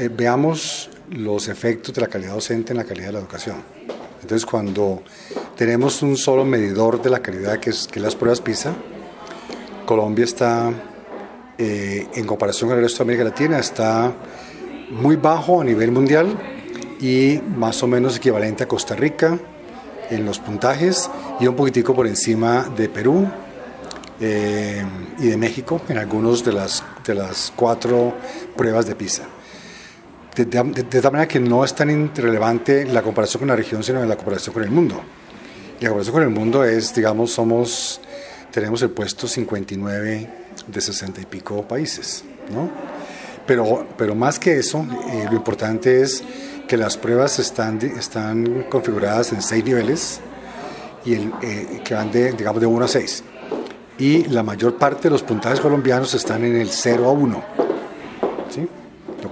eh, veamos los efectos de la calidad docente en la calidad de la educación. Entonces, cuando tenemos un solo medidor de la calidad, que es, que las pruebas PISA, Colombia está, eh, en comparación con el resto de América Latina, está muy bajo a nivel mundial y más o menos equivalente a Costa Rica en los puntajes y un poquitico por encima de Perú eh, y de México en algunas de las, de las cuatro pruebas de PISA. De, tal manera que no es tan relevante la comparación con la región, sino la comparación con el mundo. Y la comparación con el mundo es, digamos, somos, tenemos el puesto 59 de 60 y pico países, ¿no? Pero, pero más que eso, eh, lo importante es que las pruebas están, están configuradas en seis niveles y el, eh, que van de, digamos, de 1 a 6. Y la mayor parte de los puntajes colombianos están en el 0 a 1.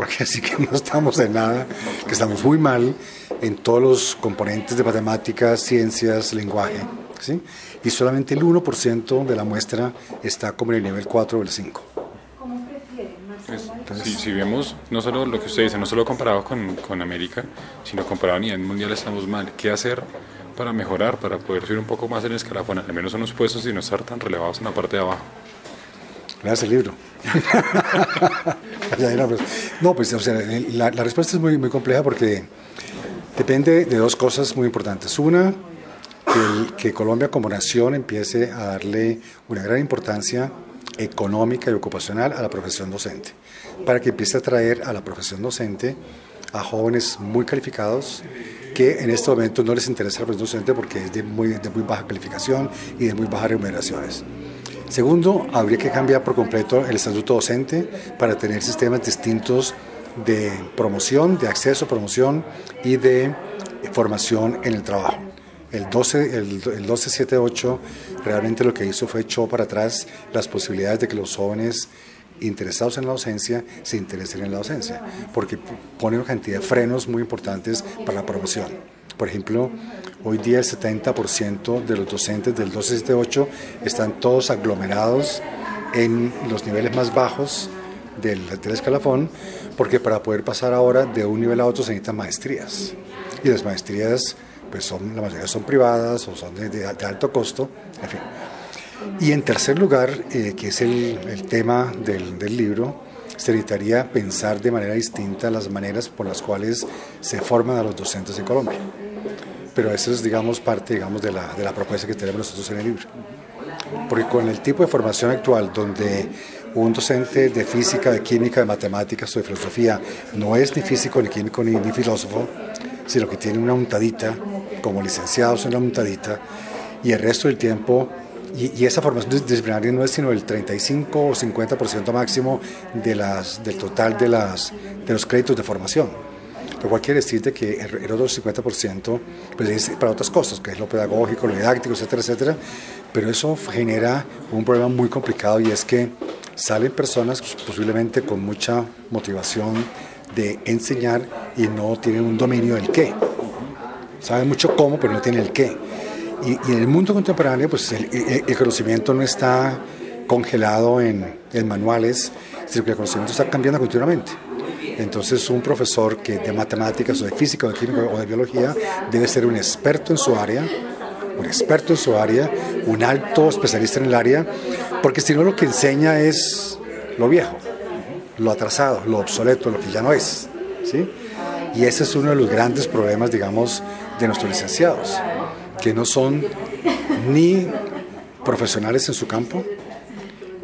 ¿Sí? Lo cual quiere decir que no estamos en nada, que estamos muy mal en todos los componentes de matemáticas, ciencias, lenguaje. ¿sí? Y solamente el 1% de la muestra está como en el nivel 4 o el 5 si, vemos no solo lo que usted dice, no solo comparado con, con, América, sino comparado a nivel mundial estamos mal. ¿Qué hacer para mejorar, para poder subir un poco más en el escalafón, al menos en los puestos y no estar tan relevados en la parte de abajo? Leas el libro. no, pues o sea, la, la, respuesta es muy, muy compleja porque depende de dos cosas muy importantes. Una, que, que Colombia como nación empiece a darle una gran importancia económica y ocupacional a la profesión docente, para que empiece a atraer a la profesión docente a jóvenes muy calificados que en este momento no les interesa la profesión docente porque es de muy, de muy baja calificación y de muy bajas remuneraciones. Segundo, habría que cambiar por completo el estatuto docente para tener sistemas distintos de promoción, de acceso, promoción y de formación en el trabajo. El, 12, el, el 1278 realmente lo que hizo fue echó para atrás las posibilidades de que los jóvenes interesados en la docencia se interesen en la docencia, porque pone una cantidad de frenos muy importantes para la promoción. Por ejemplo, hoy día el 70% de los docentes del 1278 están todos aglomerados en los niveles más bajos del, escalafón, porque para poder pasar ahora de un nivel a otro se necesitan maestrías. Y las maestrías pues son, la mayoría son privadas o son de, alto costo, en fin. Y en tercer lugar, eh, que es el, el tema del, del, libro, se necesitaría pensar de manera distinta las maneras por las cuales se forman a los docentes en Colombia. Pero eso es, digamos, parte digamos, de, la, de la propuesta que tenemos nosotros en el libro. Porque con el tipo de formación actual, donde un docente de física, de química, de matemáticas o de filosofía no es ni físico, ni químico, ni, ni filósofo, sino que tiene una untadita, como licenciados en la untadita, y el resto del tiempo, y, esa formación disciplinaria no es sino el 35 o 50% máximo de las, del total de, las, de los créditos de formación. Lo cual quiere decir que el otro 50% pues es para otras cosas, que es lo pedagógico, lo didáctico, etcétera, etcétera. Pero eso genera un problema muy complicado y es que salen personas posiblemente con mucha motivación de enseñar y no tienen un dominio del qué. Saben mucho cómo, pero no tienen el qué. Y, en el mundo contemporáneo, pues el, conocimiento no está congelado en, manuales, sino que el conocimiento está cambiando continuamente. Entonces, un profesor que de matemáticas o de física o de química o de biología debe ser un experto en su área, un experto en su área, un alto especialista en el área, porque si no lo que enseña es lo viejo lo atrasado, lo obsoleto, lo que ya no es. ¿sí? Y ese es uno de los grandes problemas, digamos, de nuestros licenciados, que no son ni profesionales en su campo,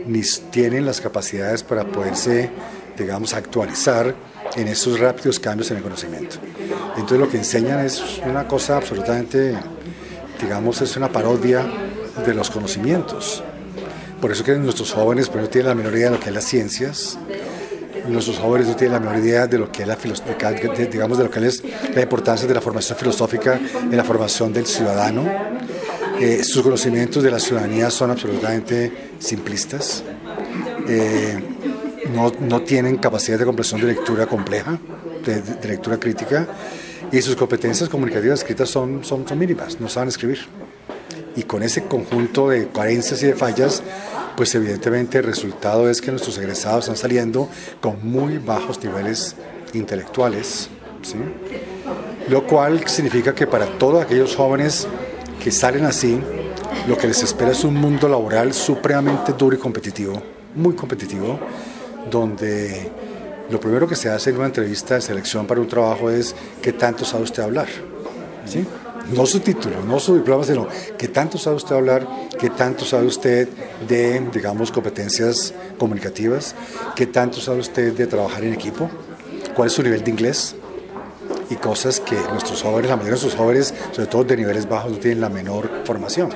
ni tienen las capacidades para poderse, digamos, actualizar en esos rápidos cambios en el conocimiento. Entonces lo que enseñan es una cosa absolutamente, digamos, es una parodia de los conocimientos. Por eso que nuestros jóvenes no tienen la menor idea de lo que es las ciencias, nuestros jóvenes no tienen la menor idea de lo que es la digamos de lo que es la importancia de la formación filosófica en la formación del ciudadano. Eh, sus conocimientos de la ciudadanía son absolutamente simplistas. Eh, no, no, tienen capacidad de comprensión de lectura compleja, de, lectura crítica, y sus competencias comunicativas escritas son, son, mínimas, no saben escribir. Y con ese conjunto de carencias y de fallas, pues evidentemente el resultado es que nuestros egresados están saliendo con muy bajos niveles intelectuales, lo cual significa que para todos aquellos jóvenes que salen así, lo que les espera es un mundo laboral supremamente duro y competitivo, muy competitivo, donde lo primero que se hace en una entrevista de selección para un trabajo es qué tanto sabe usted hablar. ¿Sí? No su título, no su diploma, sino qué tanto sabe usted hablar, qué tanto sabe usted de, digamos, competencias comunicativas, qué tanto sabe usted de trabajar en equipo, cuál es su nivel de inglés y cosas que nuestros jóvenes, la mayoría de nuestros jóvenes, sobre todo de niveles bajos, no tienen la menor formación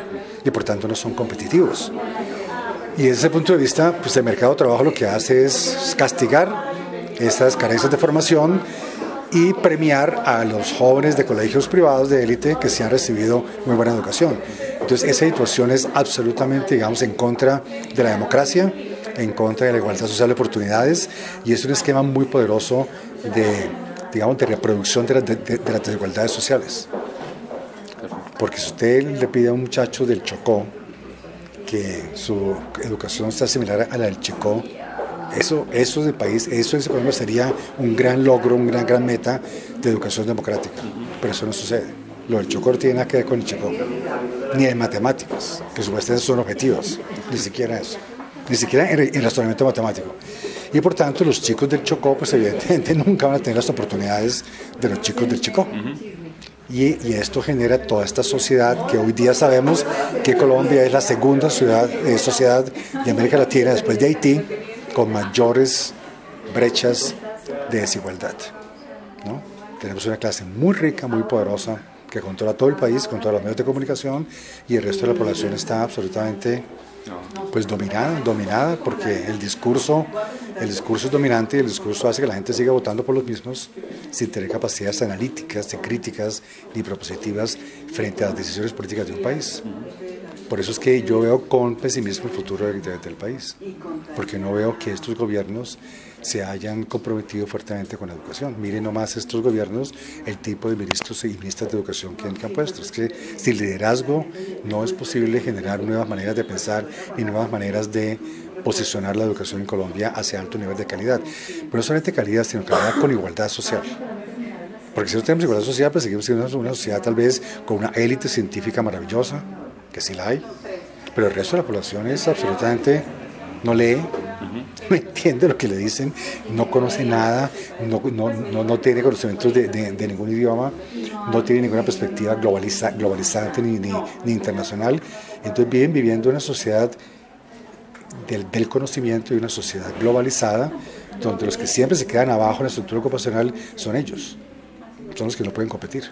y por tanto no son competitivos. Y desde ese punto de vista, pues el mercado de trabajo lo que hace es castigar estas carencias de formación y premiar a los jóvenes de colegios privados de élite que se han recibido muy buena educación. Entonces esa situación es absolutamente, digamos, en contra de la democracia, en contra de la igualdad social de oportunidades y es un esquema muy poderoso de, digamos, de reproducción de, de las desigualdades sociales. Porque si usted le pide a un muchacho del Chocó que su educación sea similar a la del Chocó, eso, eso de país, eso Colombia sería un gran logro, una gran, gran meta de educación democrática. Pero eso no sucede. Lo del Chocó no tiene nada que ver con el Chocó, ni en matemáticas, que supuestamente son objetivos, ni siquiera eso, ni siquiera en el razonamiento matemático. Y por tanto, los chicos del Chocó, pues evidentemente nunca van a tener las oportunidades de los chicos del Chocó. Y, esto genera toda esta sociedad que hoy día sabemos que Colombia es la segunda ciudad, eh, sociedad de América Latina después de Haití con mayores brechas de desigualdad. Tenemos una clase muy rica, muy poderosa, que controla todo el país, controla los medios de comunicación y el resto de la población está absolutamente pues dominada, dominada porque el discurso, el discurso es dominante y el discurso hace que la gente siga votando por los mismos sin tener capacidades analíticas, de críticas ni propositivas frente a las decisiones políticas de un país. Por eso es que yo veo con pesimismo el futuro del, del país, porque no veo que estos gobiernos se hayan comprometido fuertemente con la educación. Miren nomás estos gobiernos, el tipo de ministros y ministras de educación que han, que han puesto. Es que sin liderazgo no es posible generar nuevas maneras de pensar y nuevas maneras de posicionar la educación en Colombia hacia alto nivel de calidad. Pero no solamente calidad, sino calidad con igualdad social. Porque si no tenemos igualdad social, pues seguimos siendo una sociedad tal vez con una élite científica maravillosa, que sí la hay, pero el resto de la población es absolutamente, no lee, no entiende lo que le dicen, no conoce nada, no, no, no, no tiene conocimientos de, de, de, ningún idioma, no tiene ninguna perspectiva globaliza, globalizante ni, ni, ni, internacional. Entonces viven viviendo una sociedad del, del, conocimiento y una sociedad globalizada, donde los que siempre se quedan abajo en la estructura ocupacional son ellos, son los que no pueden competir.